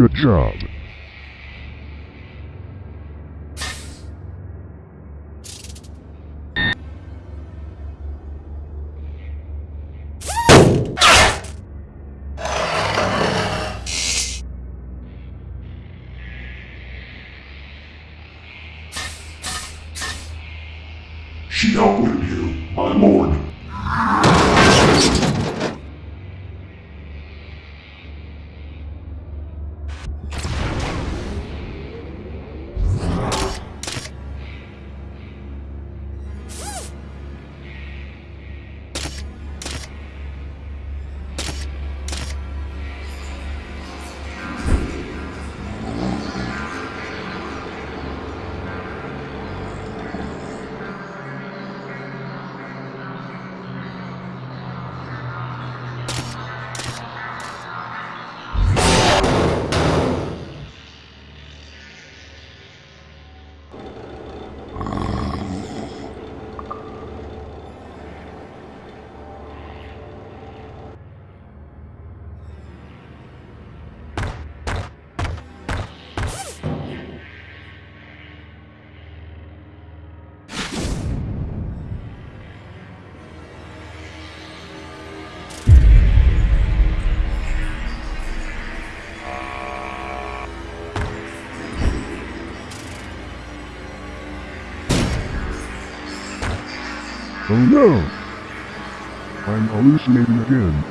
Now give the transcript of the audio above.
Good job. She outwitted you, my lord. you Oh no! I'm hallucinating again.